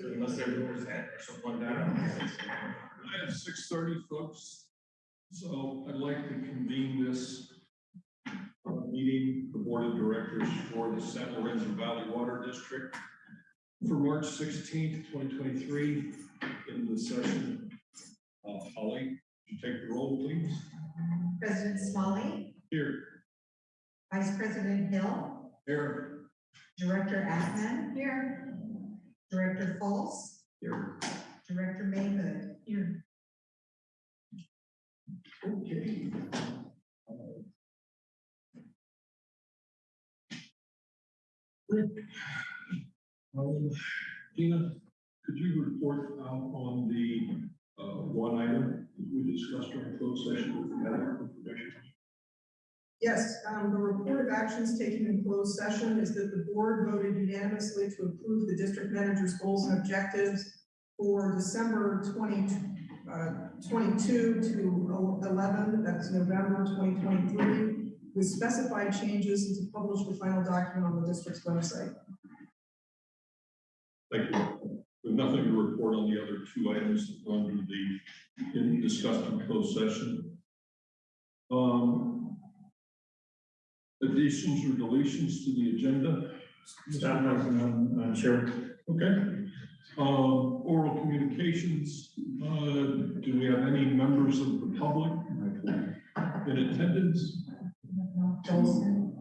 Unless there's a percent or something like that. I have six thirty, folks. So I'd like to convene this uh, meeting, the Board of Directors for the San Lorenzo Valley Water District for March sixteenth, twenty twenty-three, in the session. Uh, Holly, would you take the roll, please? President Smalley, Here. Vice President Hill, Here. Director Atman. Here. Director Fultz, Here. Director Mayhood. Here. Okay. Um, Tina, could you report out on the, uh, one item that we discussed during closed session with the medical information? Yes, um, the report of actions taken in closed session is that the board voted unanimously to approve the district manager's goals and objectives for December twenty, uh, twenty-two to eleven, that's November twenty twenty-three, with specified changes and to publish the final document on the district's website. Thank you. With nothing to report on the other two items under the, in discussed in closed session. Um, additions or deletions to the agenda? Staff recommend, Madam Chair. Okay. Um, oral communications, uh, do we have any members of the public in attendance? Dolson.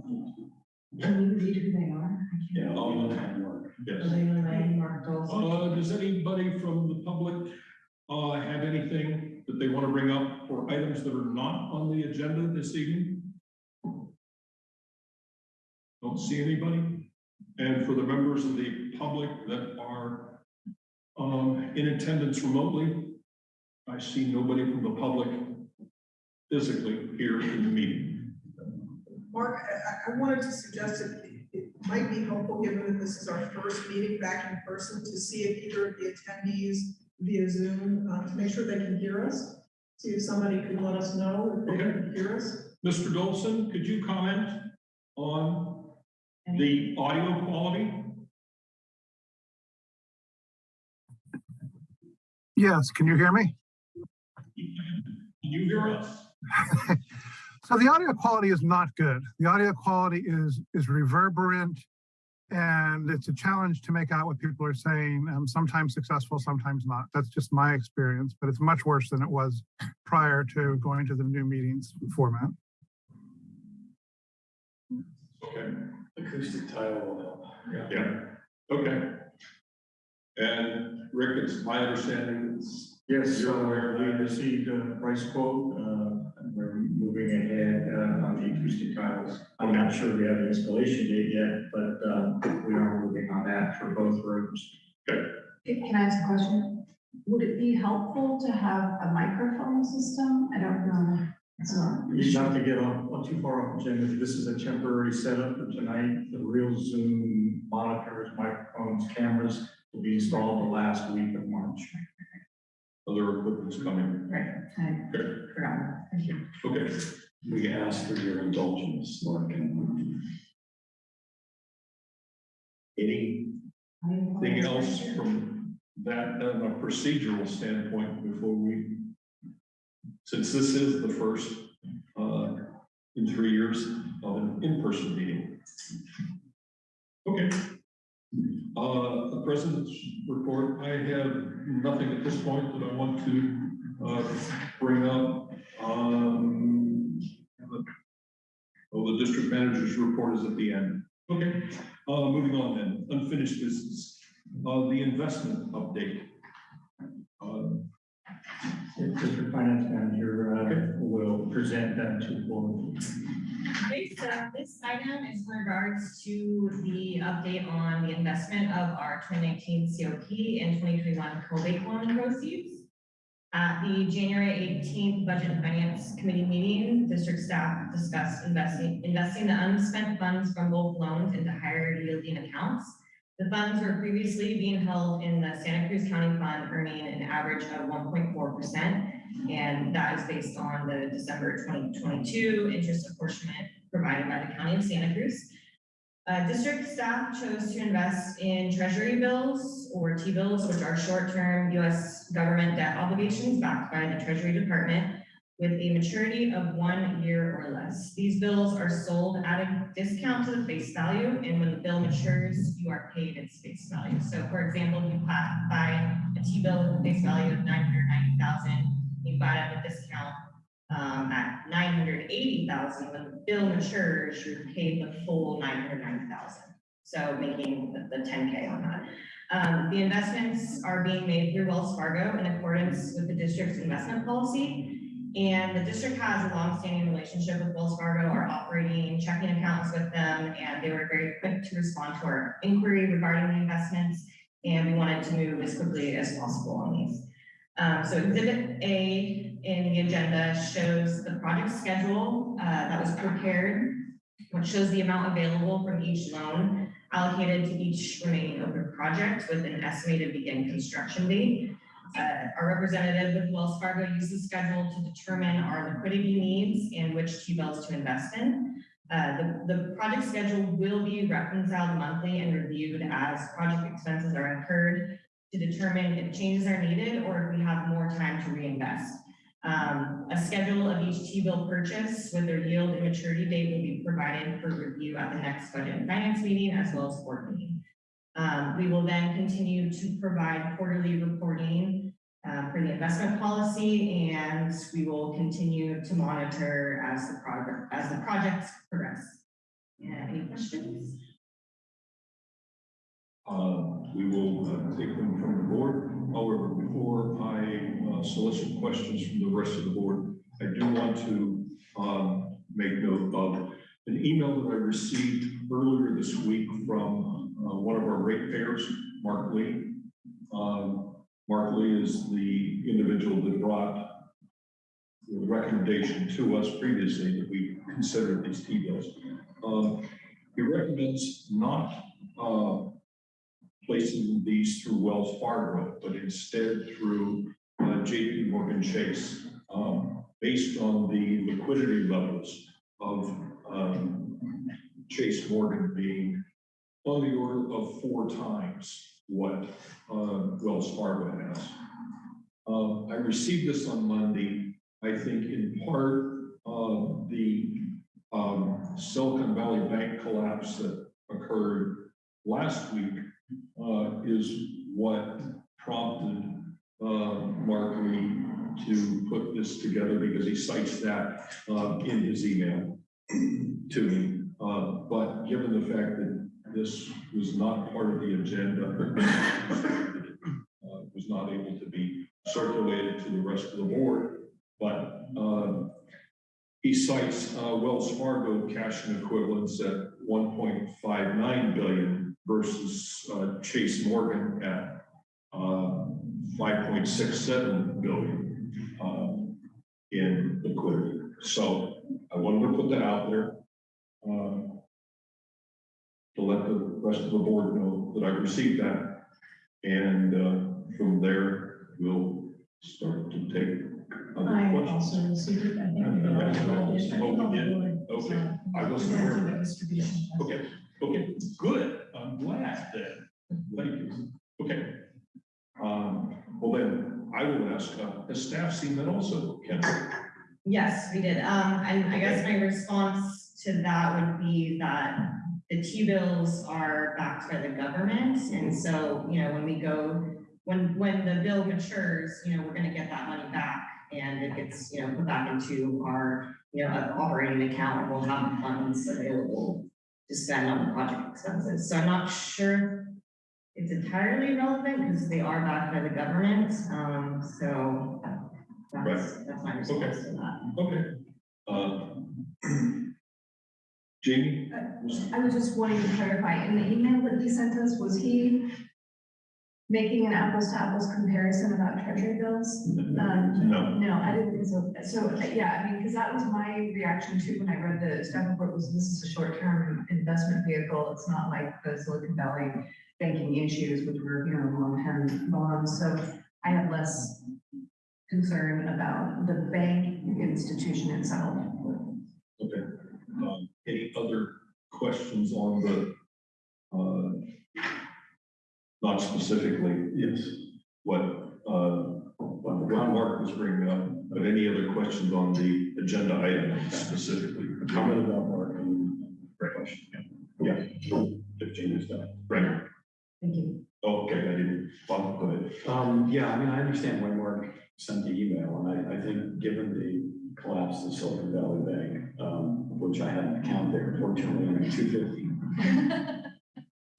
Can you read who they are? Yeah. Um, Yes. Lena Lang, Mark Dolson. Uh, does anybody from the public, uh, have anything that they want to bring up or items that are not on the agenda this evening? Don't see anybody. And for the members of the public that are, um, in attendance remotely, I see nobody from the public physically here in the meeting. Mark, I, wanted to suggest that it- might be helpful, given that this is our first meeting back in person, to see if either of the attendees via Zoom, uh, to make sure they can hear us. See if somebody could let us know if they can hear us. Mr. Dolson, could you comment on the audio quality? Yes, can you hear me? Can you hear us? So the audio quality is not good. The audio quality is is reverberant and it's a challenge to make out what people are saying. Um, sometimes successful, sometimes not. That's just my experience, but it's much worse than it was prior to going to the new meetings format. Okay. Acoustic tile will help. Yeah, okay. And Rick, it's my understanding it's, Yes, You're so aware of we that? received a price quote, uh, and we're moving ahead, uh, on the acoustic tiles. I'm not sure we have an installation date yet, but, uh, we are moving on that for both rooms. Can can I ask a question? Would it be helpful to have a microphone system? I don't know. It's not. You not to get off, not too far off, Jim, this is a temporary setup for tonight. The real Zoom monitors, microphones, cameras will be installed the last week of March. other equipment's coming. Right, I Okay, forgot. Thank you. okay. We ask for your indulgence, Mark, and Anything else from that, uh, a procedural standpoint before we, since this is the first, uh, in three years of an in-person meeting. Okay. Uh, the president's report, I have nothing at this point that I want to, uh, bring up. Um, oh, the district manager's report is at the end. Okay, uh, moving on then, unfinished business, uh, the investment update. District Finance Manager, uh, will present that to the board. Okay, so this item is in regards to the update on the investment of our twenty nineteen COP and twenty twenty-one COVID loan proceeds. At the January eighteenth Budget and Finance Committee meeting, district staff discussed investing, investing the unspent funds from both loans into higher yielding accounts. The funds were previously being held in the Santa Cruz County Fund, earning an average of one point four percent. And that is based on the December twenty twenty-two interest apportionment provided by the County of Santa Cruz. Uh, district staff chose to invest in treasury bills or T-bills, which are short-term US government debt obligations backed by the Treasury Department with a maturity of one year or less. These bills are sold at a discount to the face value, and when the bill matures, you are paid its face value. So for example, if you buy a T-bill with a face value of nine hundred ninety thousand, you buy it at a discount um, at nine hundred eighty thousand, when the bill matures, you're paid the full nine hundred ninety thousand. So making the, the ten K on that. Um, the investments are being made through Wells Fargo in accordance with the district's investment policy. And the district has a longstanding relationship with Wells Fargo, our operating checking accounts with them, and they were very quick to respond to our inquiry regarding the investments. And we wanted to move as quickly as possible on these. Um, so exhibit A in the agenda shows the project schedule, uh, that was prepared, which shows the amount available from each loan allocated to each remaining open project with an estimated begin construction date. Uh, our representative with Wells Fargo the schedule to determine our liquidity needs and which T-bills to invest in. Uh, the, the project schedule will be reconciled monthly and reviewed as project expenses are incurred to determine if changes are needed or if we have more time to reinvest. Um, a schedule of each T-bill purchase with their yield and maturity date will be provided for review at the next budget and finance meeting as well as board meeting. Um, we will then continue to provide quarterly reporting uh, for the investment policy and we will continue to monitor as the progress, as the projects progress. Yeah, any questions? Uh, we will uh, take them from the board. However, before I uh, solicit questions from the rest of the board, I do want to um, make note of an email that I received earlier this week from uh, one of our ratepayers, Mark Lee. Um, Mark Lee is the individual that brought the recommendation to us previously that we considered these T-bills. Um, He recommends not uh, placing these through Wells Fargo, but instead through uh, JP Morgan Chase, um, based on the liquidity levels of um, Chase Morgan being on the order of four times what uh, Wells Fargo has. Um, I received this on Monday. I think in part, uh, the um, Silicon Valley Bank collapse that occurred last week uh, is what prompted uh, Mark Lee to put this together because he cites that uh, in his email to me. Uh, But given the fact that this was not part of the agenda, uh, was not able to be circulated to the rest of the board, but uh, he cites uh, Wells Fargo cash and equivalents at 1.59 billion versus uh, Chase Morgan at uh, 5.67 billion um, in liquidity. So I wanted to put that out there. Uh, to let the rest of the board know that I received that. And uh, from there, we'll start to take other I questions. also received it, I think. we all did. I think all the board, Okay, so, I wasn't aware of the that. Distribution. Okay, okay, good. I'm glad then. Thank you. Okay. Um, well then, I will ask, uh, has staff seen that also? Ken? Yes, we did. Um, and I guess my response to that would be that the T-bills are backed by the government. And so, you know, when we go, when, when the bill matures, you know, we're gonna get that money back. And it gets, you know, put back into our, you know, operating account, and we'll have funds available to spend on the project expenses. So I'm not sure it's entirely relevant because they are backed by the government. Um, so that's, that's my response to that. Okay. Uh, Jamie? I was just wanting to clarify, in the email that he sent us, was he making an apples to apples comparison about treasury bills? Um, No. No, I didn't think so. So, yeah, I mean, because that was my reaction too when I read the staff report was this is a short-term investment vehicle. It's not like the Silicon Valley banking issues, which were, you know, long-term bonds. So I have less concern about the bank institution itself. Okay. Any other questions on the uh, not specifically Yes. what, uh, what Mark was bringing up, but any other questions on the agenda item specifically? Comment about Mark and question. Yeah. Fifteen is done. Right, Thank you. Oh, okay, I didn't, Bob, go ahead. Um, yeah, I mean, I understand why Mark sent the email, and I, I think given the collapse of Silicon Valley Bank, um, which I had an account there, fortunately, only two fifty.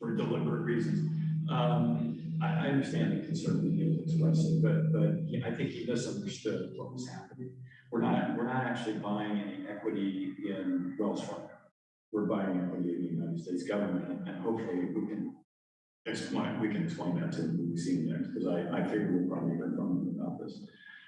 For deliberate reasons. Um, I, I understand the concern that he was expressing, but, but he- I think he misunderstood what was happening. We're not, we're not actually buying any equity in Wells Fargo. We're buying equity in the United States government, and hopefully we can explain, we can explain that to when we next, because I, I figure we'll probably hear from him about this.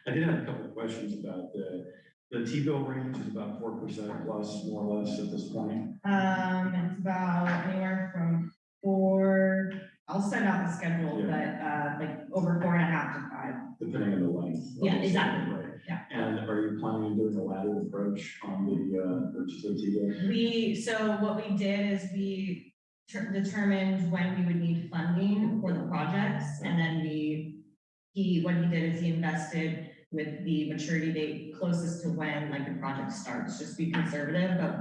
I did have a couple of questions about the, the T-bill range is about four percent plus, more or less at this point. Um, it's about anywhere from four, I'll send out the schedule, but, uh, like over four and a half to five. Depending on the length. Yeah, exactly. Right. Yeah. And are you planning on doing a laddered approach on the, uh, purchase of T-bills? We, so what we did is we ter- determined when we would need funding for the projects, and then we, he, what he did is he invested with the maturity date closest to when, like, the project starts, just be conservative, but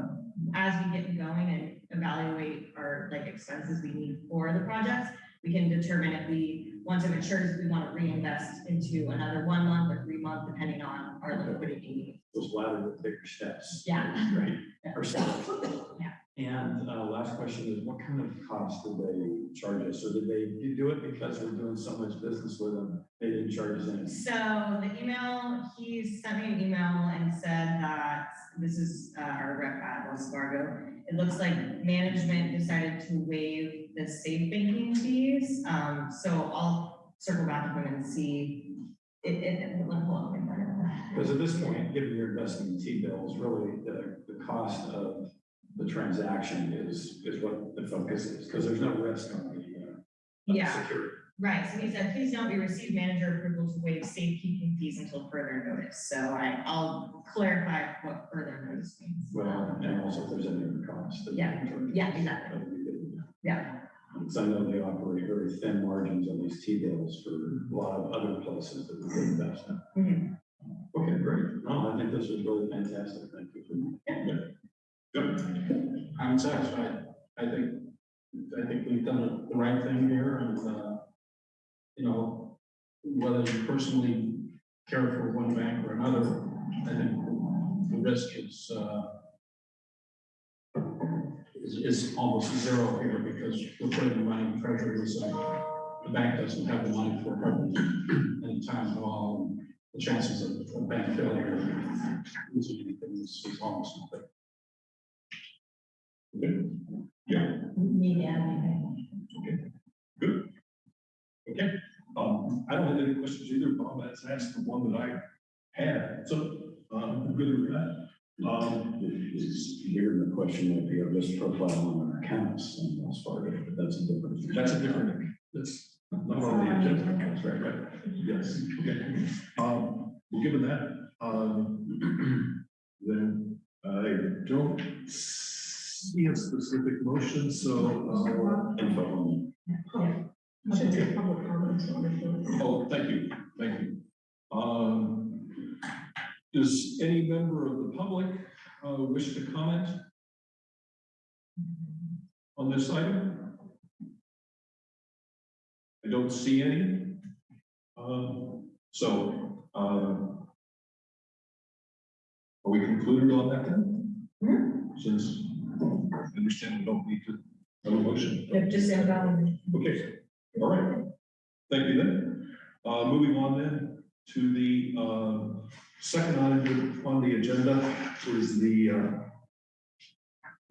as we get going and evaluate our, like, expenses we need for the projects, we can determine if we, once it matures, if we want to reinvest into another one month or three month, depending on our liquidity needs. Those laddered with bigger steps. Yeah. Right. Yeah. Or steps. Yeah. And, uh, last question is, what kind of cost did they charge us? Or did they do it because we're doing so much business with them? They didn't charge us anything? So the email, he sent me an email and said that, this is uh, our rep at Wells Fargo. It looks like management decided to waive the safe banking fees. Um, so I'll circle back with them and see. It, it, it- hold on. Because at this point, given your investing in T-bills, really, the, the cost of the transaction is, is what the focus is, because there's no risk on the, uh, Yeah. security. Right, so he said, please note we received manager approval to waive safekeeping fees until further notice. So I, I'll clarify what further notice means. Well, and also if there's any other cost. that we Yeah, yeah, exactly. That would be good to know. Yeah. Because I know they operate very thin margins on these T-bills for a lot of other places that we could invest in. Mhm. Okay, great. No, I think this was really fantastic. Thank you for. Good. I'm satisfied. I think, I think we've done the right thing here and, uh, you know, whether you personally care for one bank or another, I think the risk is, uh, is, is almost zero here because we're putting the money in treasuries and the bank doesn't have the money for it any time at all. The chances of of bank failure, losing anything is is almost nothing. Need to add anything? Okay, um, I don't have any questions either, Bob, that's asked the one that I had, so, um, I'm good with that. Um, Is, here the question might be a risk profile on our accounts? In Wells Fargo, but that's a different. that's a different, that's not on the agenda, that's right, right, yes, okay. Um, well, given that, um, then I don't see a specific motion, so, uh, Info on I should take public comments on it. Oh, thank you, thank you. Um, does any member of the public, uh, wish to comment on this item? I don't see any. Um, so, um, are we concluded on that then? Since I understand we don't need to have a motion. Yep, just invalid. Okay, all right. Thank you then. Uh, moving on then to the, uh, second item on the agenda is the, uh,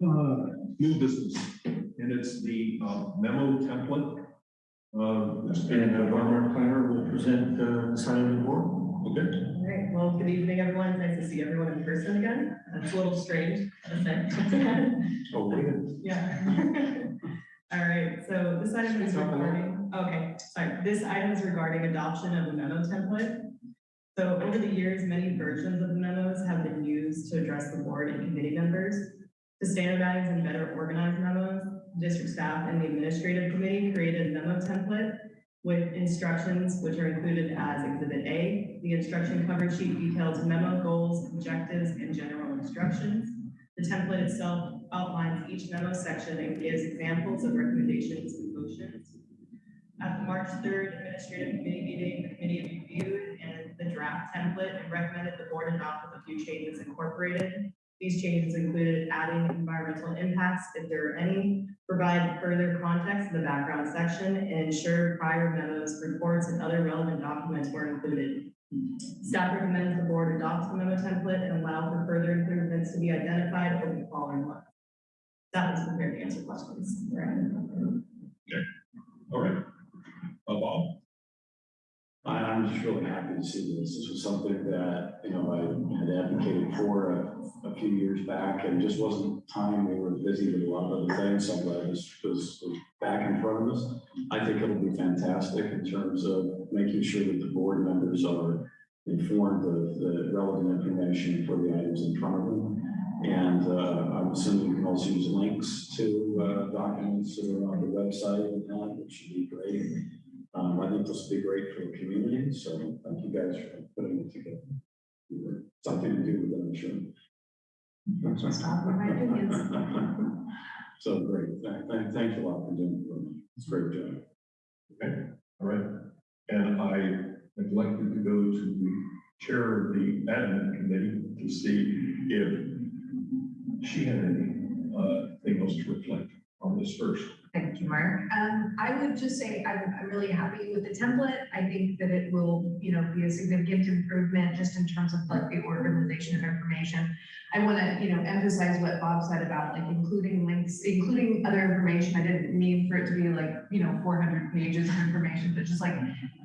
uh, new business, and it's the uh, memo template. Uh, And uh, our planner will present, uh, the signing report. okay, All right, well, good evening, everyone. Nice to see everyone in person again. That's a little strange, I say. oh, wait. Yeah. All right, so this item is regarding, okay, sorry, this item is regarding adoption of the memo template. So over the years, many versions of the memos have been used to address the board and committee members. To standardize and better organize memos, district staff and the administrative committee created a memo template with instructions which are included as Exhibit A. The instruction cover sheet details memo goals, objectives, and general instructions. The template itself outlines each memo section and gives examples of recommendations and motions. At the March third administrative committee meeting, the committee reviewed and the draft template and recommended the board adopt with a few changes incorporated. These changes included adding environmental impacts, if there are any, provide further context in the background section, and ensure prior memos, reports, and other relevant documents were included. Staff recommends the board adopt the memo template and allow for further improvements to be identified over the following month. Staff is prepared to answer questions. Okay. All right. I, I'm just really happy to see this. This was something that, you know, I had advocated for a, a few years back and just wasn't time. We were busy with a lot of other things. So I'm glad this was, was back in front of us. I think it'll be fantastic in terms of making sure that the board members are informed of the relevant information for the items in front of them. And, uh, I'm assuming you can also use links to, uh, documents that are on the website and that, which should be great. Um, I think this will be great for the community, so thank you guys for putting it together. You were- Something to do with them, sure. Just offer my opinions. So great, thank, thank, thanks a lot for doing it. It's a great job. Okay. All right. And I neglected to go to the chair of the admin committee to see if she had any, uh, thing else to reflect on this first. Thank you, Mark. Um, I would just say I'm, I'm really happy with the template. I think that it will, you know, be a significant improvement just in terms of like the organization of information. I want to, you know, emphasize what Bob said about like including links, including other information. I didn't mean for it to be like, you know, four hundred pages of information, but just like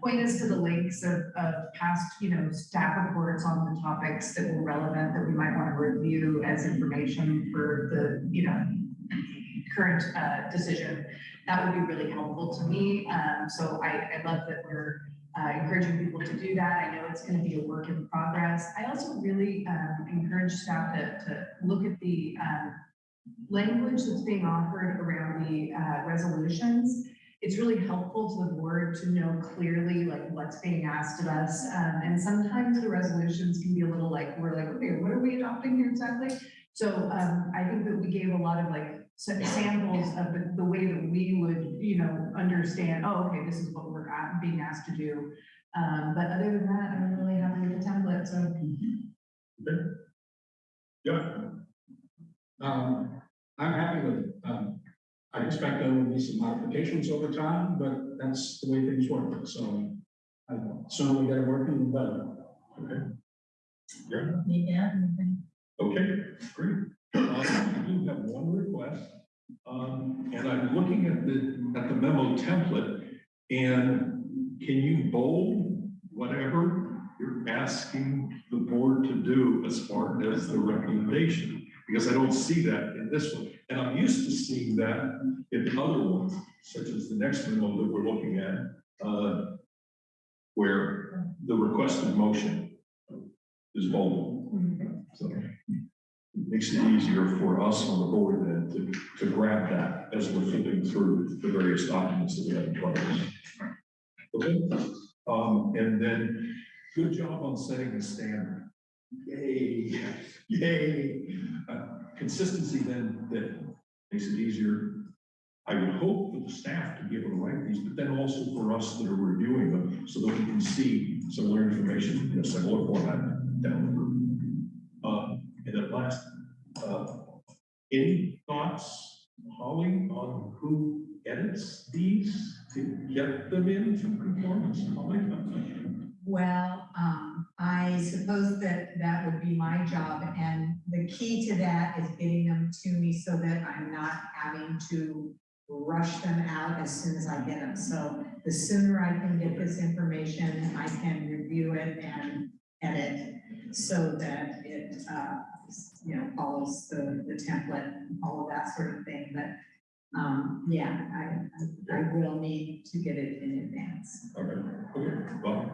point us to the links of, of past, you know, staff reports on the topics that were relevant that we might want to review as information for the, you know, current uh, decision, that would be really helpful to me. Um, So I, I love that we're uh, encouraging people to do that. I know it's going to be a work in progress. I also really um, encourage staff to, to look at the um, language that's being offered around the uh, resolutions. It's really helpful to the board to know clearly like what's being asked of us. Um, And sometimes the resolutions can be a little like, we're like, okay, what are we adopting here exactly? So um, I think that we gave a lot of like samples of the, the way that we would, you know, understand, oh, okay, this is what we're a- being asked to do. Um, but other than that, I'm really happy with the template, so. Okay. Yeah. Um, I'm happy with it. Um, I expect there will be some modifications over time, but that's the way things work, so. I sooner we get it working, the better. Okay. Yeah, Yeah. okay, great. I do have one request. Um, and I'm looking at the, at the memo template, and can you bold whatever you're asking the board to do as far as the recommendation? Because I don't see that in this one, and I'm used to seeing that in other ones, such as the next memo that we're looking at, uh, where the requested motion is bold. So it makes it easier for us on the board then to, to grab that as we're flipping through the various documents that we have in front of us. Okay, um, and then, good job on setting the standard. Yay, yay. Uh, Consistency then, that makes it easier. I would hope for the staff to be able to write these, but then also for us that are reviewing them, so that we can see similar information in a similar format down the road. Uh, and at last, uh, any thoughts, Holly, on who edits these to get them into conformance? Holly? Well, um, I suppose that that would be my job, and the key to that is getting them to me so that I'm not having to rush them out as soon as I get them. So the sooner I can get this information, I can review it and edit so that it, uh, you know, follows the, the template, all of that sort of thing, but, um, yeah, I, I will need to get it in advance. Okay, okay, well,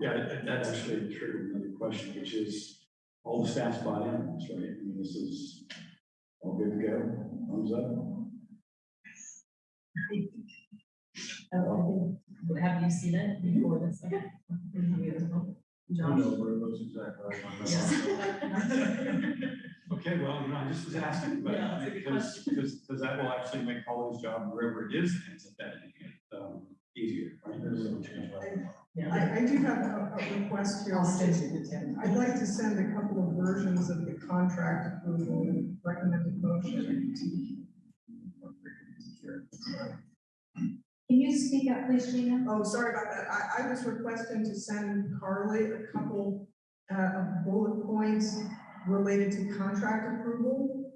Yeah, that- that actually triggered another question, which is, all the staff's bought in, on this, right? I mean, this is all good to go, thumbs up? Have you seen it before this? Josh? Okay, well, you know, I just was asking, but Yeah, that's a good because, because, because that will actually make Holly's job wherever it is, ends up editing it, um, easier, right? There's no change. I, I do have a, a request here. I'll send you the ten. I'd like to send a couple of versions of the contract approval and recommended motion. Can you speak up, please, Gina? Oh, sorry about that. I, I was requesting to send Carly a couple, uh, of bullet points related to contract approval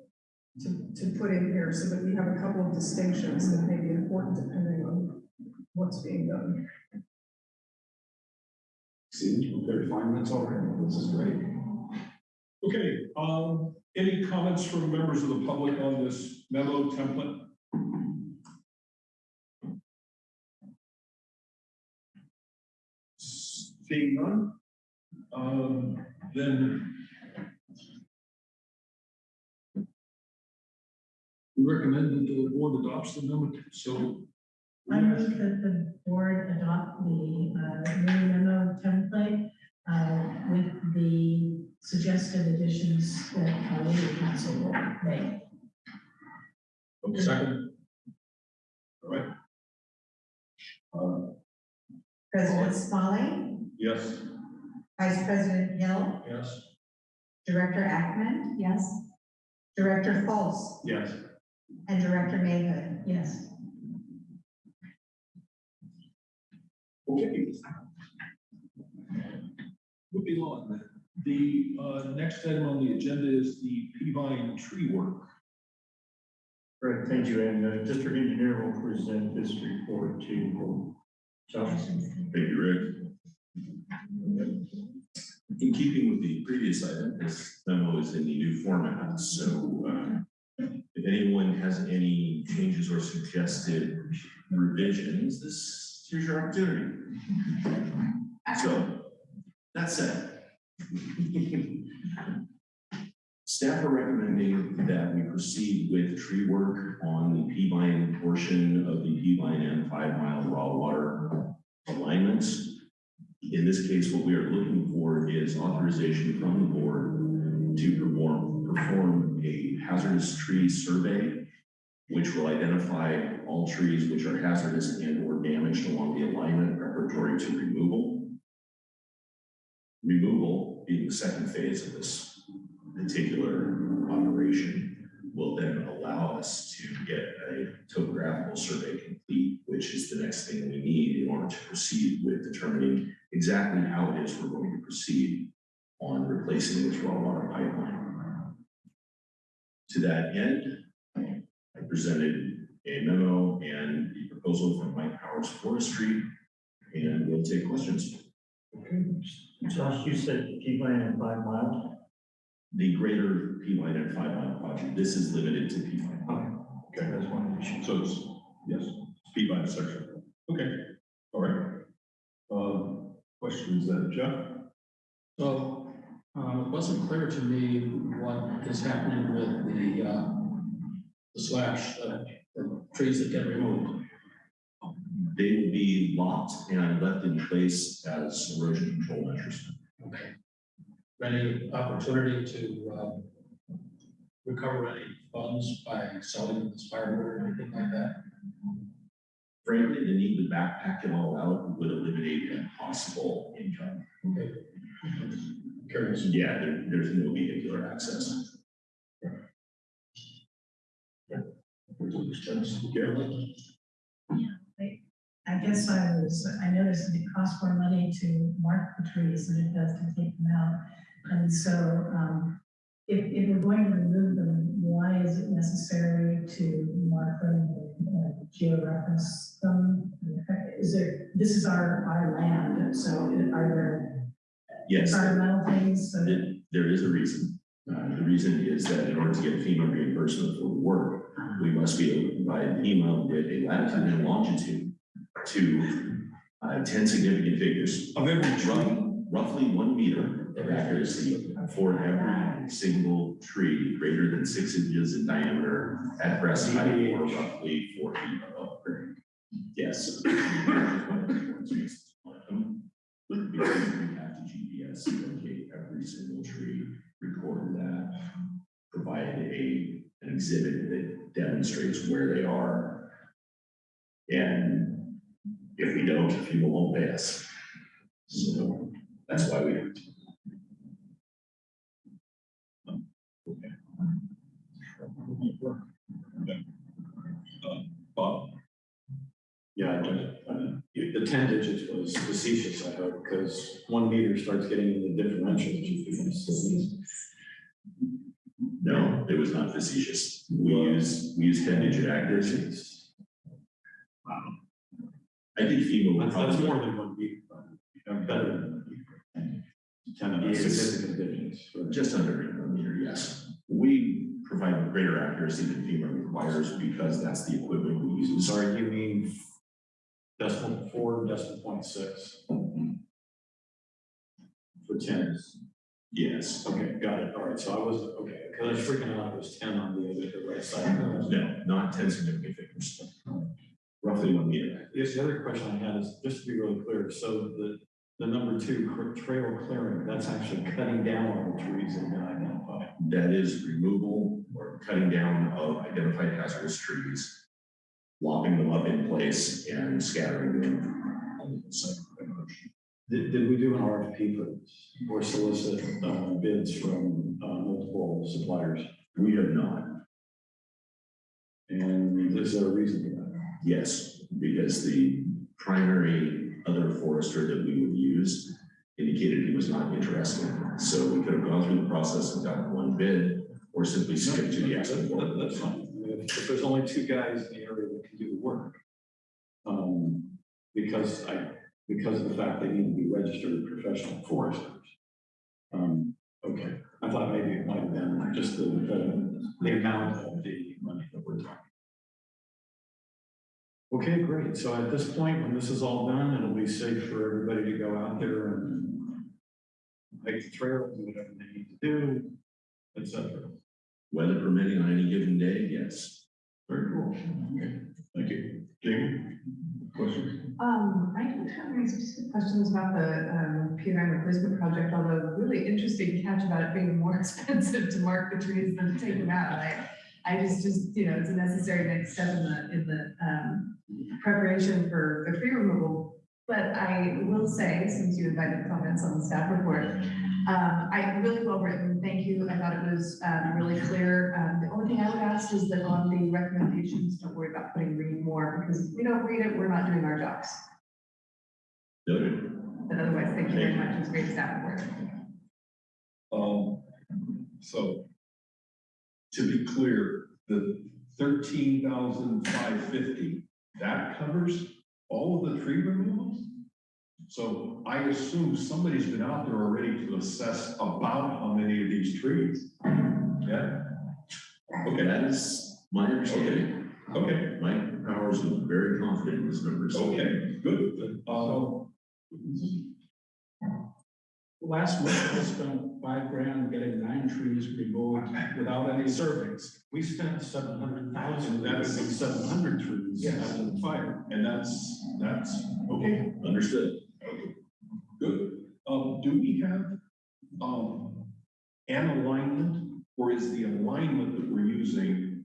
to, to put in here so that we have a couple of distinctions that may be important depending on what's being done. See, we're very fine, that's all right, this is great. Okay, um, any comments from members of the public on this memo template? Seeing none, um, then we recommend that the board adopts the memo, so I move that the board adopt the uh, new memo template uh, with the suggested additions that uh, legal council will make. Second. All right. Uh, President Smalley, yes. Vice President Hill, Yes. Director Ackman, Yes. Director Fultz, Yes. and Director Mayhood. Yes. Okay. Moving on, the uh, next item on the agenda is the Peavine tree work. Right, thank you, and the district engineer will present this report to Josh. Thank you, Rick. In keeping with the previous item, this memo is in the new format, so uh, if anyone has any changes or suggested revisions, this, here's your opportunity. So, that said, staff are recommending that we proceed with tree work on the Peavine portion of the Peavine and Five Mile Raw Water alignments. In this case, what we are looking for is authorization from the board to perform, perform a hazardous tree survey, which will identify all trees which are hazardous and or damaged along the alignment preparatory to removal. Removal, being the second phase of this particular operation, will then allow us to get a topographical survey complete, which is the next thing we need in order to proceed with determining exactly how it is we're going to proceed on replacing this raw water pipeline. To that end, I presented a memo and the proposal from Mike Powers Forestry, and we'll take questions. Okay. Josh, you said Peavine and Five Mile? The greater Peavine and five mile project, this is limited to P line. Okay, that's one issue. So it's, yes, speed by section. Okay, all right. Uh, questions that Jeff? So, uh, it wasn't clear to me what is happening with the, uh, the slash, uh, the trees that get removed. They will be locked and left in place as erosion control measures. Okay. Any opportunity to, um, recover any funds by selling this firewood or anything like that? Frankly, the need to backpack it all out would eliminate a possible income. Okay. Curious. Yeah, there, there's no vehicular access. Yeah, I guess I was, I noticed that it costs more money to mark the trees than it does to take them out. And so, um, if, if we're going to remove them, why is it necessary to mark them and georeference them? Is there, this is our, our land, so are there Yes, environmental things? so that- there- there is a reason. Uh, the reason is that in order to get FEMA reimbursement for the work, we must be able to provide FEMA with a latitude and longitude to uh, ten significant figures. Of every tree, Roughly, roughly one meter of accuracy for every single tree greater than six inches in diameter at breast height or roughly four feet above grade. Yes. We have to GPS locate every single tree, record that, provide a, an exhibit that demonstrates where they are. And if we don't, people won't pay us. So that's why we do it. Bob? Yeah, I just, the ten digits was facetious, I hope, because one meter starts getting into differentials. No, it was not facetious. We use, we use ten digit accuracies. I think FEMA That's, that's more than one meter, but, better than one meter. Ten of Yes. significant digits. Just under a meter, yes. We provide greater accuracy than FEMA requires because that's the equipment we use. Sorry, you mean decimal four, decimal point six for tens? Yes, Okay, got it. All right, so I was, okay, because I was freaking out, it was ten on the other, the right side. no, not ten significant figures. Roughly one meter. Yes, the other question I had is, just to be really clear, so the, the number two, trail clearing, that's actually cutting down on the trees that have been identified. That is removal or cutting down of identified hazardous trees, lopping them up in place and scattering them. on the site. Did, did we do an RFP for or solicit, uh, bids from, uh, multiple suppliers? We have not, And is there a reason for that? yes, because the primary other forester that we would use indicated he was not interested. So we could have gone through the process and gotten one bid or simply skipped to the asking That's fine. If, if there's only two guys in the area that can do the work, um, because I, because of the fact they need to be registered professional foresters. Um, okay, I thought maybe it might have been just the, the, the amount of the money that we're talking. Okay, great. So at this point, when this is all done, it'll be safe for everybody to go out there and make the trail, do whatever they need to do, etc. Weather permitting on any given day, yes. Very cool. Okay, thank you. Jamie? Questions? Um, I don't have any specific questions about the, um, Peavine replacement project, although really interesting catch about it being more expensive to mark the trees than to take them out. I, I just, just, you know, it's a necessary next step in the, in the, um, preparation for the tree removal. But I will say, since you invited comments on the staff report, um, I, really well written, thank you. I thought it was, um, really clear. Um, the only thing I would ask is that on the recommendations, don't worry about putting read more, because if we don't read it, we're not doing our jobs. Noted. But otherwise, thank you very much. It's great staff report. Um, so to be clear, the thirteen thousand five fifty, that covers all of the tree removals? So I assume somebody's been out there already to assess about how many of these trees? Yeah, Okay, that is my understanding. okay, Mike Powers was very confident in his numbers. okay, good. Uh, Last month, I spent five grand getting nine trees removed without any surveys. We spent seven hundred thousand, that be seven hundred trees Yes. after the fire. and that's, that's, okay, Understood. Good. Um, do we have, um, an alignment, or is the alignment that we're using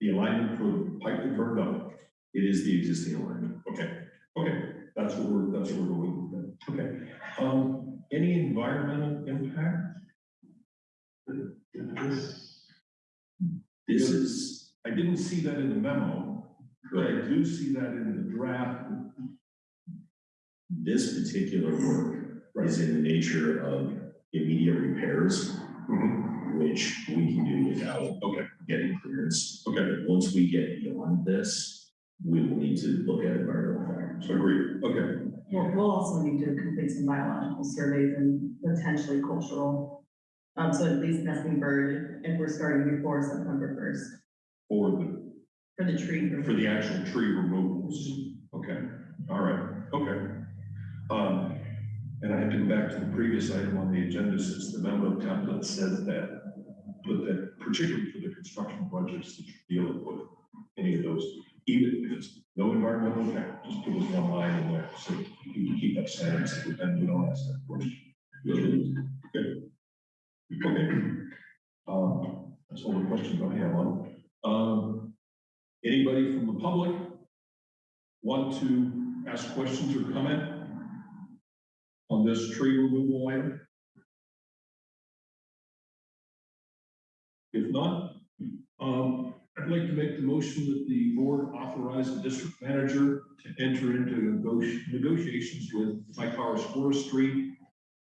the alignment for the pipe that burned up? It is the existing alignment. Okay, okay, that's what we're, that's what we're going with then. Okay, um, any environmental impact? This is, I didn't see that in the memo, but I do see that in the draft. this particular work is in the nature of immediate repairs, mm-hmm. which we can do without Okay, getting clearance. okay, Once we get beyond this, we will need to look at environmental factors. agreed, okay. We'll, we'll also need to complete some biological surveys and potentially cultural. Um, so at least nesting bird, if we're starting before September first, For the, for the tree. for the actual tree removals. Okay, all right, okay. Um, and I have to go back to the previous item on the agenda since the memo template says that. But that particularly for the construction projects that you're dealing with, any of those, even if it's no environmental impact, just put those one line in there. So you can keep up standards and we don't ask that question. Okay. Okay. Uh, that's all the questions I have on. Um, anybody from the public want to ask questions or comment on this tree removal item? If not, um, I'd like to make the motion that the board authorize the district manager to enter into negoti- negotiations with Powers Forestry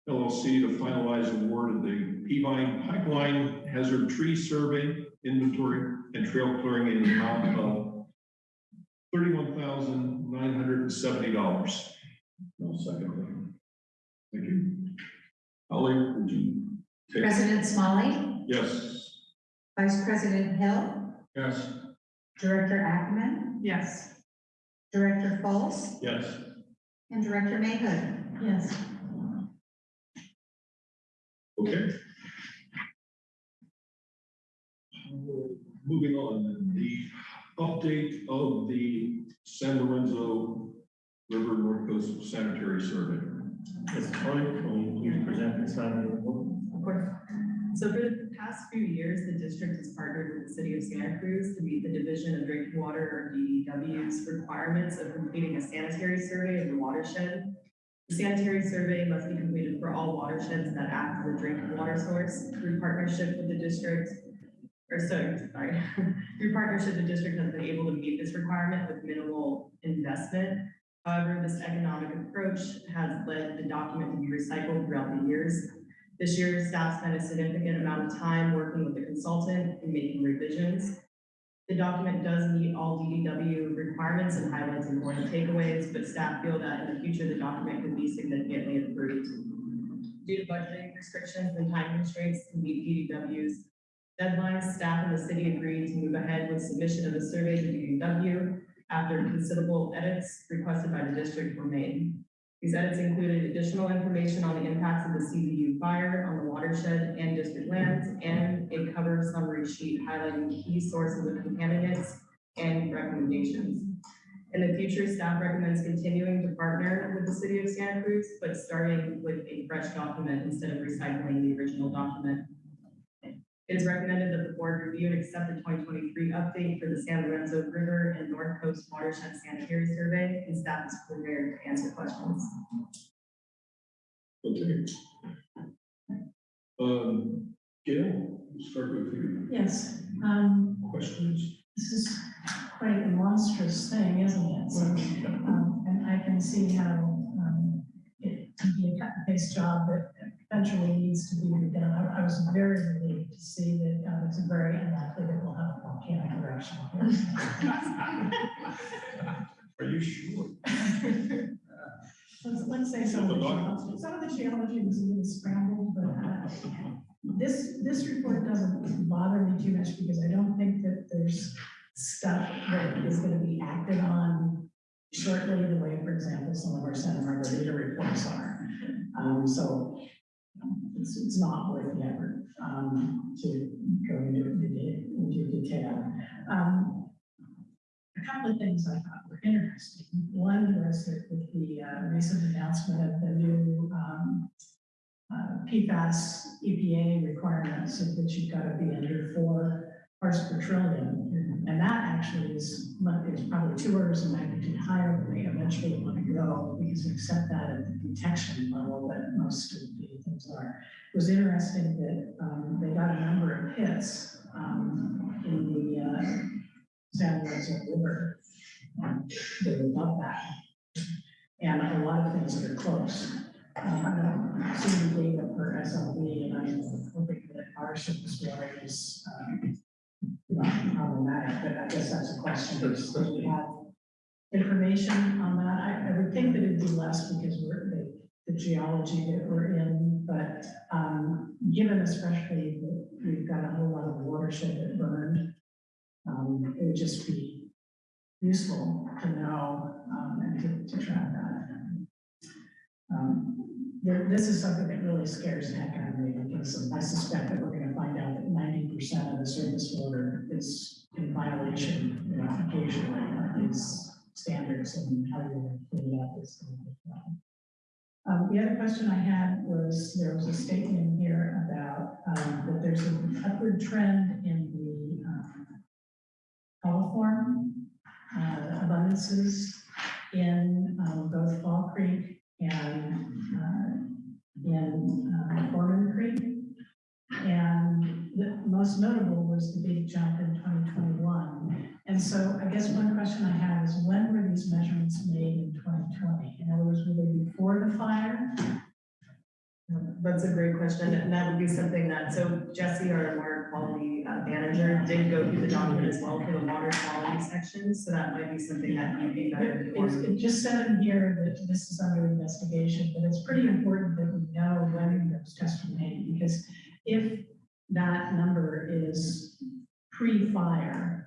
LLC to finalize the award of the Peavine Pipeline Hazard Tree Survey Inventory and Trail Clearing in the amount of thirty-one thousand nine hundred and seventy dollars. No second. Thank you. Holly, would you take? President Smalley, Yes. Vice President Hill, Yes. Director Ackerman, Yes. Director Fultz, Yes. and Director Mayhood. Yes. Okay. Moving on, the update of the San Lorenzo River North Coast Sanitary Survey. Ms. Toy, will you please present this item to the board? Of course. So for the past few years, the district has partnered with the city of Santa Cruz to meet the Division of Drinking Water or DDW's requirements of completing a sanitary survey of the watershed. The sanitary survey must be completed for all watersheds that act as a drinking water source through partnership with the district. Or so, sorry, through partnership, the district has been able to meet this requirement with minimal investment. However, this economic approach has led the document to be recycled throughout the years. This year, staff spent a significant amount of time working with the consultant and making revisions. The document does meet all DDW requirements and highlights important takeaways, but staff feel that in the future, the document could be significantly improved. Due to budgeting restrictions and time constraints to meet DDW's deadlines, staff and the city agreed to move ahead with submission of the survey to DDW after considerable edits requested by the district were made. These edits included additional information on the impacts of the CZU fire on the watershed and district lands, and a cover summary sheet highlighting key sources of contaminants and recommendations. In the future, staff recommends continuing to partner with the city of Santa Cruz, but starting with a fresh document instead of recycling the original document. It is recommended that the board review and accept the twenty twenty-three update for the San Lorenzo River and North Coast Watershed Sanitary Survey, and staff is prepared to answer questions. Okay. Um, Gail, we'll start with you. Yes, um, Questions? this is quite a monstrous thing, isn't it? So, um, and I can see how, um, it can be a cut and paste job that eventually needs to be redone. I, I was very relieved to see that, uh, it's very unlikely that we'll have a volcanic eruption here. Are you sure? Let's, let's say some of the geology, some of the geology was a little scrambled, but, uh, this, this report doesn't bother me too much because I don't think that there's stuff that is gonna be acted on shortly, the way, for example, some of our Santa Margarita reports are. Um, so it's, it's not worth the effort, um, to go into, into detail. Um, a couple of things I thought were interesting. One was that with the uh, recent announcement of the new um, uh, PFAS EPA requirements of which you've got to be under four parts per trillion. And that actually is, is probably two orders of magnitude higher than they eventually want to go because we accept that at the detection level that most of the things are. It was interesting that um, they got a number of hits um, in the uh, San Lorenzo River. um, They were above that. And a lot of things that are close. Um, I don't see the data for SLV, and I'm hoping that our surface water is, um, not problematic, but I guess that's a question. Do we have information on that? I, I would think that it'd be less because we're, the, the geology that we're in, but, um, given especially that we've got a whole lot of watershed that burned, um, it would just be useful to know, um, and to, to track that. Um, there- this is something that really scares the heck out of me because I suspect that we're gonna find out that ninety percent of the surface water is in violation, you know, occasionally of these standards and how you clean it up. is going as well. Um, the other question I had was, there was a statement here about, um, that there's an upward trend in the, um, coliform, uh, abundances in, um, both Fall Creek and, uh, in, uh, Creek. And the most notable was the big jump in twenty twenty-one. And so I guess one question I have is when were these measurements made in twenty twenty? In other words, were they before the fire? That's a great question, and that would be something that, so Jesse, our water quality uh, manager, did go through the document as well for the water quality section, so that might be something that you'd be better It's- It just said in here that this is under investigation, but it's pretty important that we know when those tests were made, because if that number is pre-fire,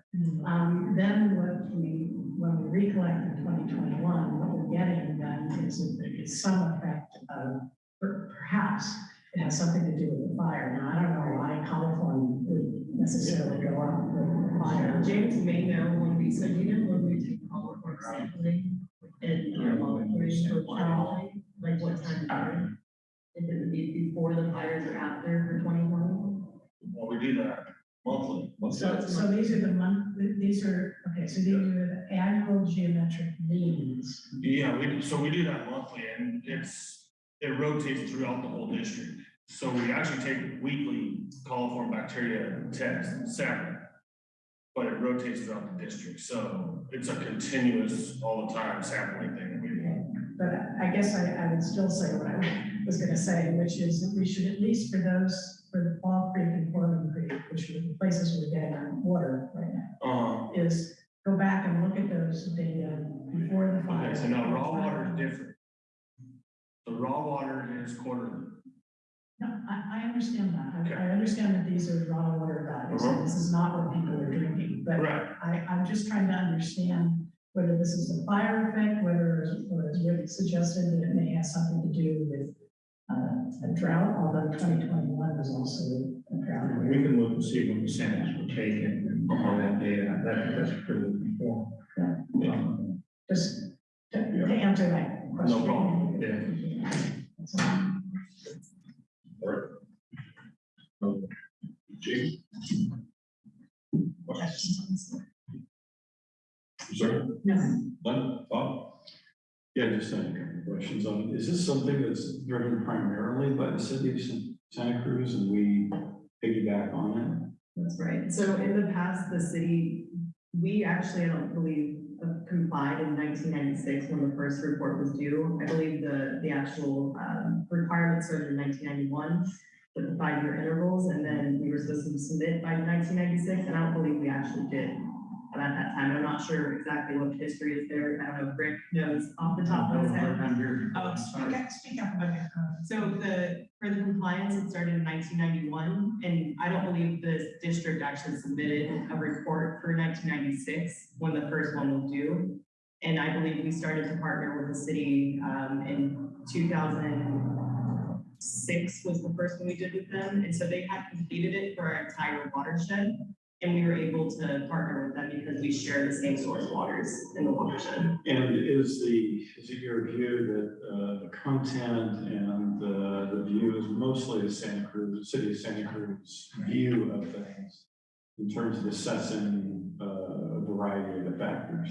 um, then what we, when we recollect in twenty twenty-one, what we're getting then is, that there is some effect of, perhaps, it has something to do with the fire. Now, I don't know why coliform would necessarily go up with the fire. James may know when we, so you know when we take call for sampling and for water quality, like what time of year? If it would be before the fires or after for twenty twenty? Well, we do that monthly. So, so these are the these are, okay, so these are the annual geometric means. Yeah, we, so we do that monthly and it's, it rotates throughout the whole district. So we actually take weekly coliform bacteria test sample. But it rotates throughout the district, so it's a continuous, all the time sampling thing that we do. But I guess I, I would still say what I was gonna say, which is that we should at least for those, for the Fall Creek and Foreman Creek, which are the places we're getting our water right now, Uh, is go back and look at those data before the fire. okay, so now raw water is different. The raw water is quarterly. No, I, I understand that. Okay. I, I understand that these are raw water values, and this is not what people are drinking, but Right. I, I'm just trying to understand whether this is a fire effect, whether, or as Rick suggested, that it may have something to do with uh, a drought, although twenty twenty-one was also. We can look and see when the samples were taken and all that data, that, that's pretty informed. Um, Just to, to answer that question. No problem, yeah. That's all. James? Sorry? No. None? Bob? Yeah, just had a couple of questions on, is this something that's driven primarily by the city of San- Santa Cruz and we piggyback on That's right. So in the past, the city, we actually, I don't believe, uh, complied in nineteen ninety-six when the first report was due. I believe the, the actual, um, requirements started in nineteen ninety-one with the five-year intervals, and then we were supposed to submit by nineteen ninety-six, and I don't believe we actually did at that time. I'm not sure exactly what history is there. I don't know if Rick knows off the top of his head. Oh, Speak up, speak up about your. So the, for the compliance, it started in nineteen ninety-one, and I don't believe the district actually submitted a report for nineteen ninety-six when the first one was due. And I believe we started to partner with the city, um, in two thousand six was the first one we did with them, and so they had completed it for our entire watershed. And we were able to partner with them because we share the same source waters in the watershed. And is the, is it your view that, uh, the content and the, the view is mostly the Santa Cruz, the city of Santa Cruz view of things in terms of assessing, uh, a variety of the factors?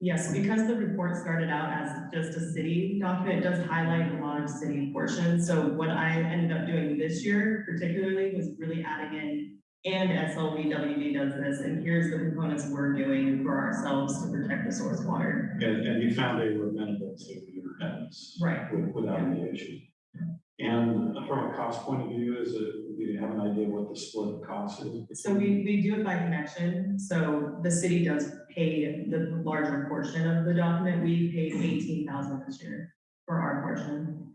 Yes, because the report started out as just a city document, it does highlight a lot of city portions. So what I ended up doing this year particularly was really adding in, and SLVWD does this, and here's the components we're doing for ourselves to protect the source water. And, and you found they were amenable to your edits? Right. with- Without any issue? And from a cost point of view, is it, do you have an idea what the split cost is? So we, we do it by connection, so the city does pay the larger portion of the document. We paid eighteen thousand this year for our portion.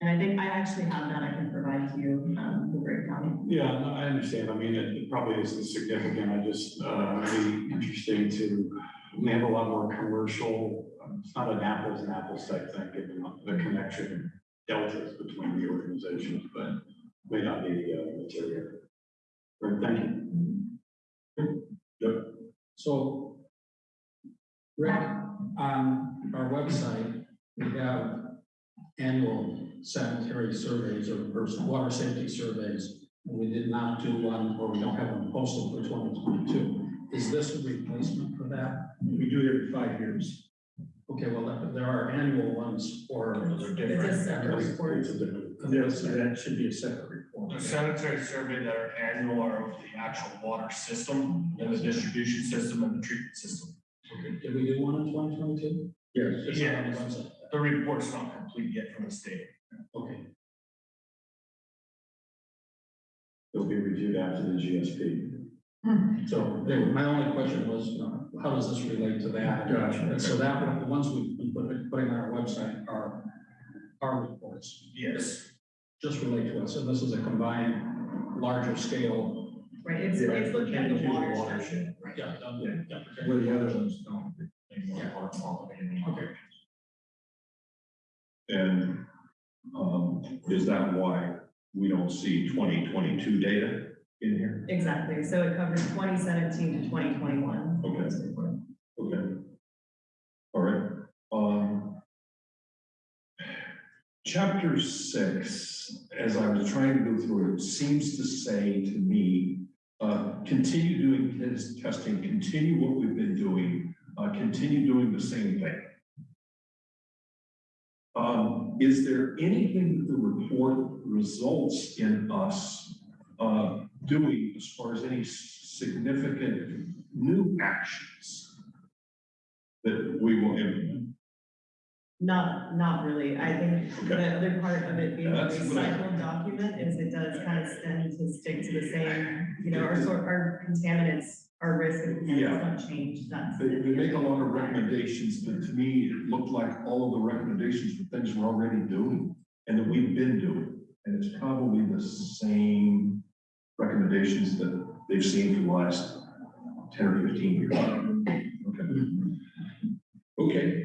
And I think I actually have that, I can provide to you, um, the breakdown. Yeah, no, I understand. I mean, it it probably isn't significant. I just, uh, it'd be interesting to, we have a lot more commercial, um, it's not an apples and apples type thing, given the connection deltas between the organizations, but may not be uh, material. Great, thank you. Yep. So Rick, on our website, we have annual sanitary surveys or first water safety surveys. And we did not do one, or we don't have one posted for twenty twenty-two. Is this a replacement for that? We do it every five years. Okay, well, there- there are annual ones for. They're It's a separate report. Yes, that should be a separate report. The sanitary survey that are annual are of the actual water system and the distribution system and the treatment system. Okay, Did we do one in twenty twenty-two? Yes. It's not on the website. The report's not complete yet from the state. Okay, It'll be reviewed after the GSP. so there- my only question was, you know, how does this relate to that? Gotcha. And so that, one, the ones we've been putting, putting on our website are our reports. Yes. Just relate to us, and this is a combined, larger scale. Right, it's, it's looking at the watershed. Yeah, um, yeah, yeah. Where the other ones don't. they want water quality Okay. And, um, is that why we don't see twenty twenty-two data in here? Exactly, so it covers twenty seventeen to twenty twenty-one. Okay. Okay. All right, um. Chapter six, as I was trying to go through it, seems to say to me, uh, continue doing test, testing, continue what we've been doing, uh, continue doing the same thing. Um, is there anything that the report results in us, uh, doing as far as any significant new actions that we will implement? Not, not really, I think Okay. the other part of it being a recycled document is it does kind of tend to stick to the same, you know, our sort, our contaminants, our risk of Yeah. change, that's. They, they make a lot of recommendations, but to me, it looked like all of the recommendations were things we're already doing and that we've been doing. And it's probably the same recommendations that they've seen for the last ten or fifteen years. Okay. Okay.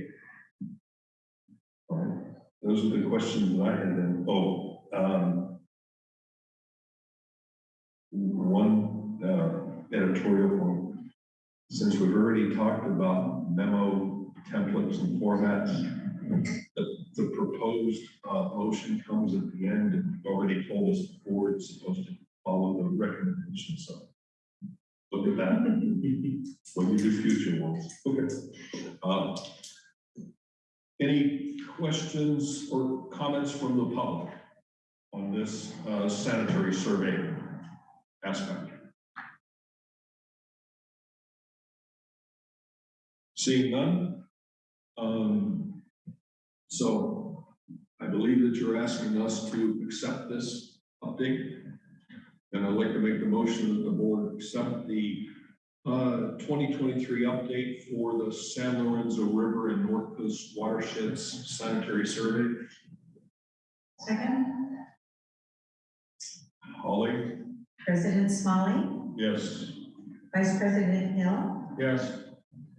All right, those are the questions that I had then. Oh, um, editorial point. Since we've already talked about memo templates and formats, the, the proposed, uh, motion comes at the end and you've already told us the board is supposed to follow the recommendations, so. Look at that, when we do future ones, okay. Uh, Any questions or comments from the public on this, uh, sanitary survey aspect? Seeing none? Um, so I believe that you're asking us to accept this update. And I'd like to make the motion that the board accept the uh, twenty twenty-three update for the San Lorenzo River and North Coast watersheds sanitary survey. Second, Holly? President Smalley, Yes. Vice President Hill, Yes.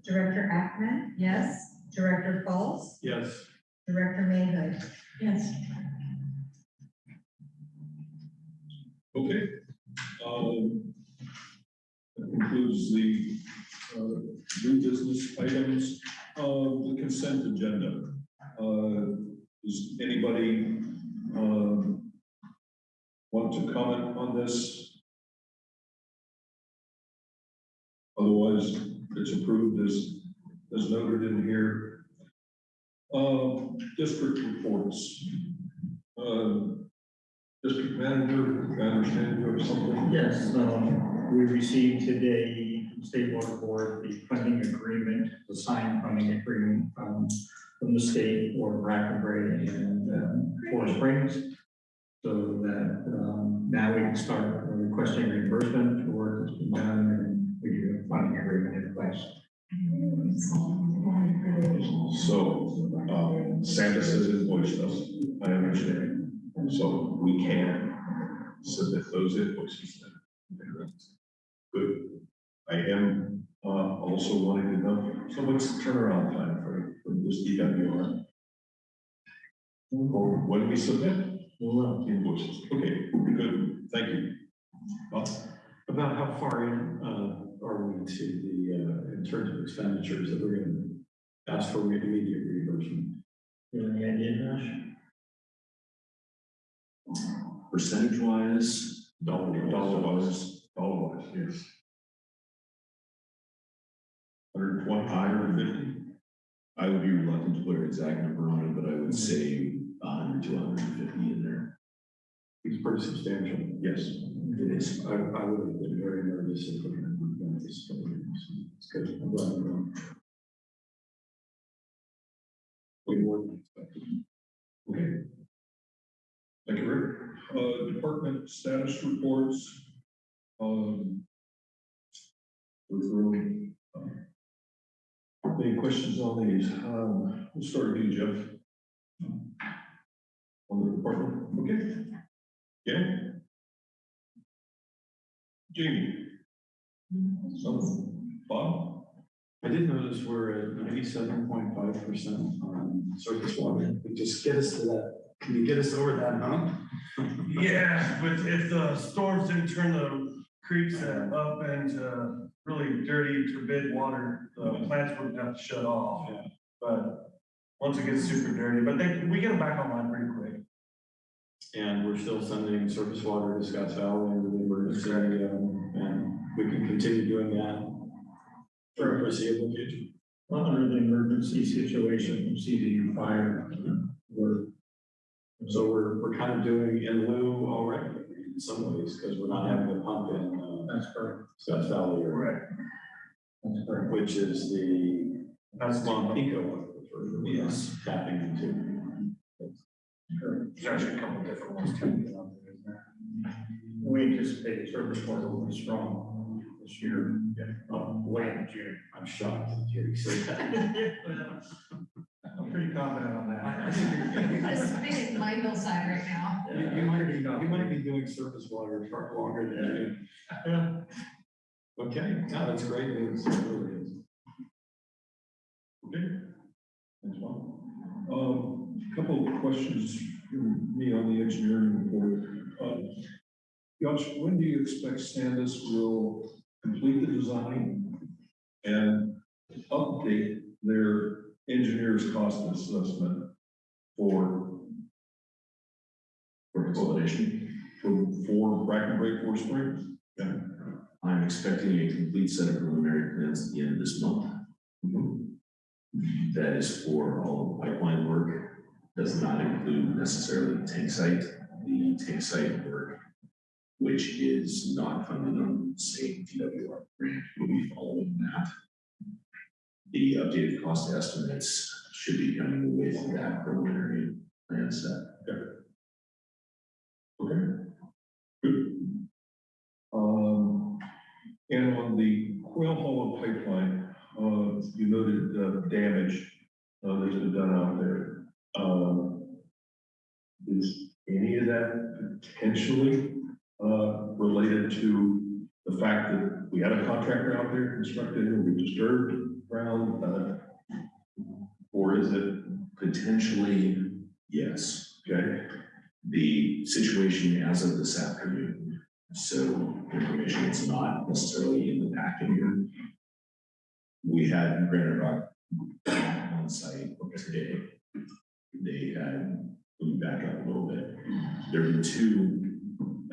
Director Ackerman, yes, Director Fultz, Yes. Director Mayhood. Yes. Okay. Um, That concludes the uh, new business items of the consent agenda. Uh, Does anybody um, want to comment on this? Otherwise, it's approved as, as noted in here. Uh, District reports. Uh, District manager, I understand you have something? Yes, um, we received today from State Water Board the funding agreement, the signed funding agreement from, from the state for Bracken Brae and, um, Forest Springs. So that, um, now we can start requesting reimbursement for work that's been done we do have funding agreement in place. So, um, Sandis has invoiced us, I understand, so we can submit those invoices then. Good. I am, uh, also wanting to know, so what's the turnaround time for, for this DWR? Or when we submit invoices, okay, good, thank you. Well, About how far in, uh, are we to the, uh, in terms of expenditures that we're gonna ask for immediate reimbursement. You have any idea, Josh? Percentage wise, Dollar, Dollar wise, dollar wise, yes. Hundred twenty, hundred fifty? I would be reluctant to put an exact number on it, but I would say hundred to hundred and fifty in there. It's pretty substantial. Yes, it is. I, I would have been very nervous if we Okay. Thank you, Rick. Uh, department status reports. Um. Um, Any questions on these? Um, we'll start with you, Jeff. On the department, okay? Yeah? Jamie? Some, Bob? I did notice we're at ninety-seven point five percent on surface water. Just get us to that. Can you get us over that hump? Yeah, but if the storms didn't turn the creeks up into really dirty turbid water, the plants wouldn't have to shut off. Yeah. But once it gets super dirty, but they, we get them back online pretty quick. And we're still sending surface water to Scotts Valley and the emergency, um, and we can continue doing that for the foreseeable future. Under the emergency situation from CZU fire, we're, So we're, we're kind of doing in lieu already in some ways, because we're not having to pump in, uh, that's correct, Scotts Valley or, Right. that's correct. which is the That's Mont Pico one. we're Yes. Tapping into. There's actually a couple different ones too. We anticipate service water will be strong this year, uh, late in June. I'm shocked that Jerry said that. I'm pretty confident on I- I that. think you're- It's spinning my hillside right now. You, you might be, you might be doing surface water far longer than you. Okay, no, that's great news. It really is. Okay. Thanks, Bob. Um, a couple of questions from me on the engineering report. Uh, Josh, when do you expect Sandis will complete the design and update their engineer's cost assessment for For consolidation, for, for Bracken Brae Forest Springs? Yeah. I'm expecting a complete set of preliminary plans at the end of this month. Mm-hmm. That is for all the pipeline work, does not include necessarily the tank site, the tank site work, which is not funded on the same DWR grant, We'll be following that. The updated cost estimates should be coming with that preliminary plan set. Okay. Good. Um, and on the Quail Hollow pipeline, uh, you noted, uh, damage, uh, that's been done out there. Um, is any of that potentially, uh, related to the fact that we had a contractor out there constructing and we disturbed ground, uh, or is it, Potentially, yes. okay? the situation as of this afternoon. So information is not necessarily in the packet here. We had Granite Rock on site today. They had, me back up a little bit. There were two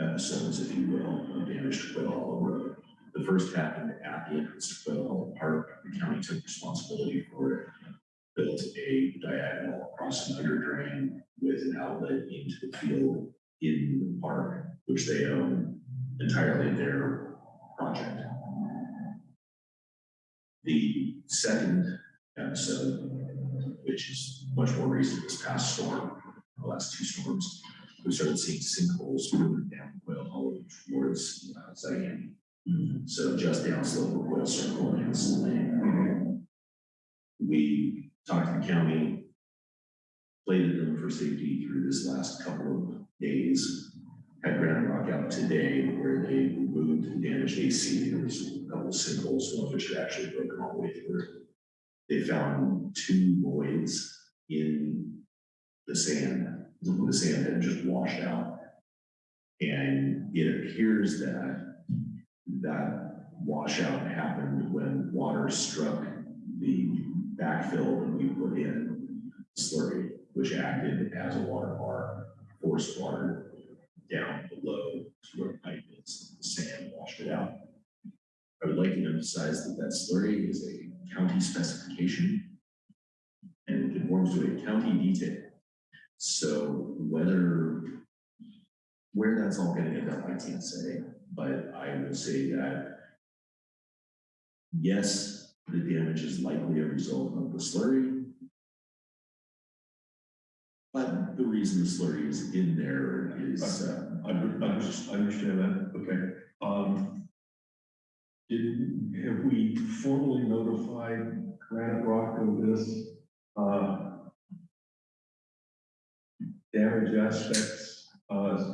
episodes, if you will, of damage to Quail Hollow Road. The first happened at the entrance to Quail Hollow Park. The county took responsibility for it. Built a diagonal across an under drain with an outlet into the field in the park, which they own entirely their project. The second episode, which is much more recent, this past storm, the last two storms, we started seeing sinkholes moving down Quail Hollow towards uh, Zion. So just downslope of Quail Circle and. We talked to the county, plated them for safety through this last couple of days. Had Granite Rock out today where they removed the damaged AC, there was a couple sinkholes, one of which had actually broken all the way through. They found two voids in the sand, the sand had just washed out. And it appears that that washout happened when water struck the backfill that we put in slurry, which acted as a water bar, forced water down below to where pipe is, the sand washed it out. I would like to emphasize that that slurry is a county specification and it conforms to a county detail. So whether, where that's all gonna end up, I can't say, but I will say that yes, the damage is likely a result of the slurry. But the reason the slurry is in there is, uh, I, I just- I understand that, okay. Um, did, have we formally notified Granite Rock of this, uh, aspects? Uh,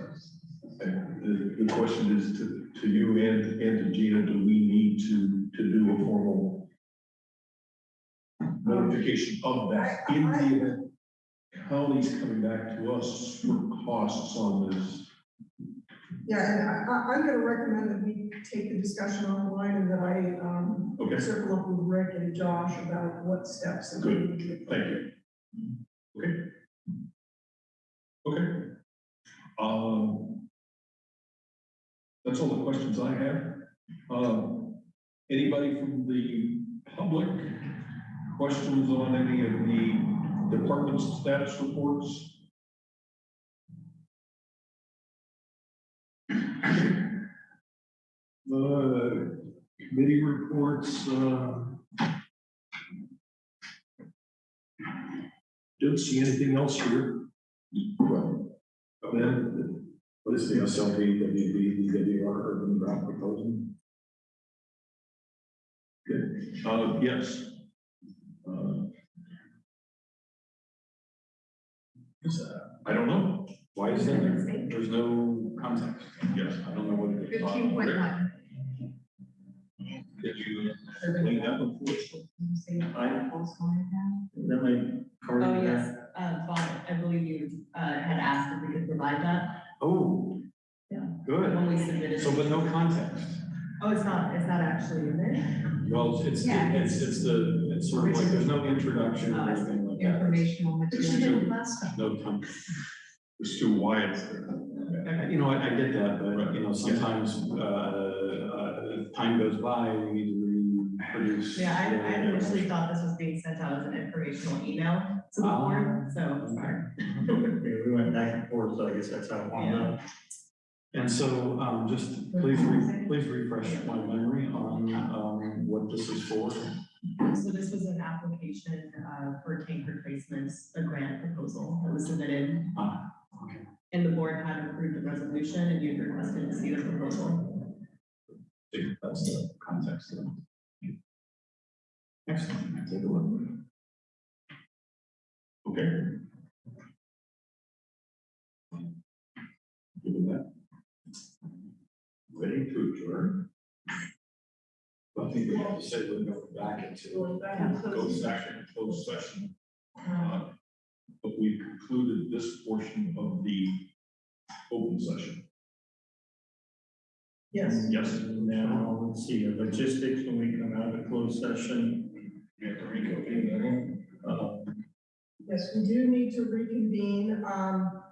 the, the question is to, to you and, and to Gina, do we need to, to do a formal notification of that in the event county's coming back to us for costs on this? Yeah, and I, I'm gonna recommend that we take the discussion offline and that I, um, Okay. circle up with Rick and Josh about what steps. that we Good. need to take. Thank you. Okay. Okay. Um. That's all the questions I have. Um, anybody from the public, questions on any of the department's status reports? Uh, committee reports, uh, Don't see anything else here. Well, Then, what is the SLP, WB, DWR, urban drought proposal? uh, yes. Uh, is that- I don't know. Why is that there? There's no context. Yes. I don't know what it is. Fifteen point one. Did you explain that before? That might cover Oh, that. yes, uh, Bob, I believe you, uh, had asked if we could provide that Oh. Yeah. Good. when we submitted. So, but no context. Oh, it's not, it's not actually in there? Well, it's, Yeah. it's, it's the, it's sort of like, there's no introduction or anything like that. Informational It's material. too- No time. It's too wide. You know, I, I get that, but, you know, sometimes, uh, uh, time goes by, and we need to reproduce. Yeah, I, I uh, initially thought this was being sent out as an informational email to the board, so, sorry. Okay, We went back and forth, so I guess that's how it wound up. And so, um, just please, re- please refresh my memory on, um, what this is for. So this was an application, uh, for tank replacements, a grant proposal that was submitted. Ah, okay. And the board had approved the resolution and you requested to see the proposal. Think That's the context. of it. Excellent, take a look. Okay. Given that. Ready to adjourn? I think we have to say we're going back into. Closed session, closed session. Uh, But we concluded this portion of the open session. Yes. Yes. Now, let's see, the logistics, when we come out of closed session, We have to reconvene that. uh, Yes, we do need to reconvene. Um,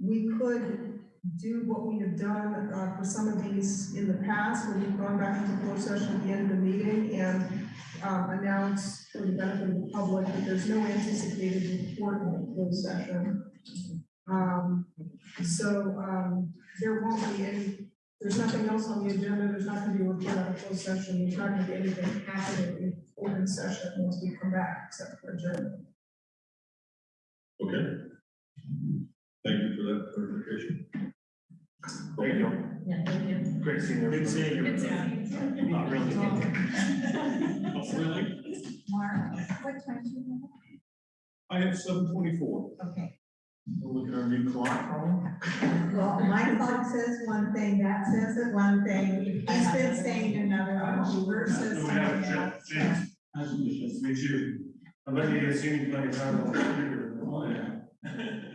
we could do what we have done, uh, for some of these in the past, where we've gone back into closed session at the end of the meeting and, um, announce for the benefit of the public that there's no anticipated report in the closed session. Um, so, um, there won't be any, there's nothing else on the agenda, there's not gonna be a report out of closed session, there's not gonna be anything happening in open session once we come back, except for adjournment. Okay. Thank you for that clarification. Thank you. Yeah, thank you. Great seeing you. Good seeing you. Good seeing you. Not really. Oh, Really? Mark, what time do you have? I have seven twenty-four. have? Okay. look at our new clock, Well, my clock says one thing, that says it one thing, he's been saying another one, versus something else. Nice to meet you. I bet you guys seen me plenty of times on.